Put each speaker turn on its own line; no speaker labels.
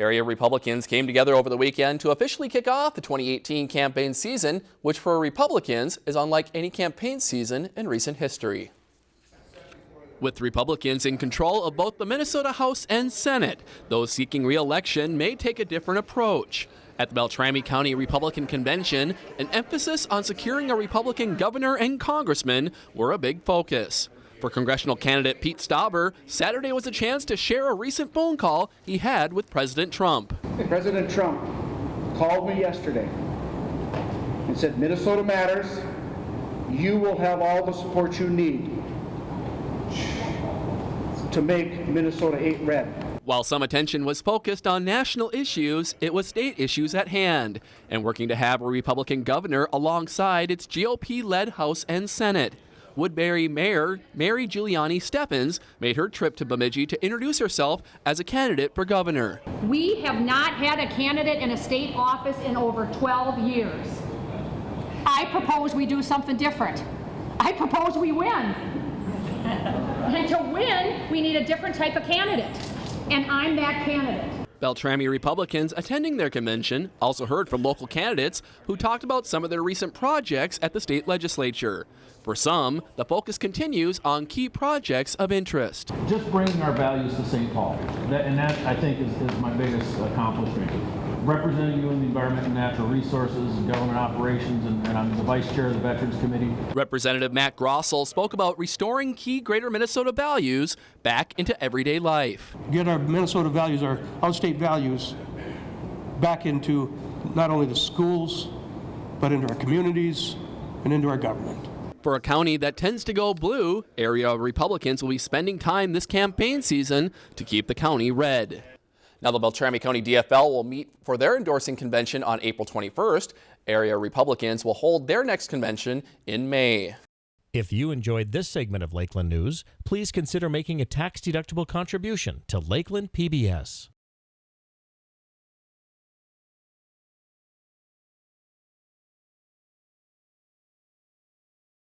Area Republicans came together over the weekend to officially kick off the 2018 campaign season, which for Republicans is unlike any campaign season in recent history. With Republicans in control of both the Minnesota House and Senate, those seeking re-election may take a different approach. At the Beltrami County Republican Convention, an emphasis on securing a Republican governor and congressman were a big focus. For congressional candidate Pete Stauber, Saturday was a chance to share a recent phone call he had with President Trump.
President Trump called me yesterday and said, Minnesota matters. You will have all the support you need to make Minnesota 8 red.
While some attention was focused on national issues, it was state issues at hand, and working to have a Republican governor alongside its GOP led House and Senate. Woodbury Mayor Mary Giuliani Stephens made her trip to Bemidji to introduce herself as a candidate for governor.
We have not had a candidate in a state office in over 12 years. I propose we do something different. I propose we win. And to win, we need a different type of candidate and I'm that candidate.
Beltrami Republicans attending their convention also heard from local candidates who talked about some of their recent projects at the state legislature. For some, the focus continues on key projects of interest.
Just bringing our values to St. Paul, that, and that I think is, is my biggest accomplishment representing you in the Environment and Natural Resources and Government Operations, and, and, I'm the Vice Chair of the Veterans Committee.
Representative Matt Grossell spoke about restoring key Greater Minnesota values back into everyday life.
Get our Minnesota values, our outstate values, back into not only the schools, but into our communities and into our government.
For a county that tends to go blue, area Republicans will be spending time this campaign season to keep the county red. Now, the Beltrami County DFL will meet for their endorsing convention on April 21st. Area Republicans will hold their next convention in May.
If you enjoyed this segment of Lakeland News, please consider making a tax-deductible contribution to Lakeland PBS.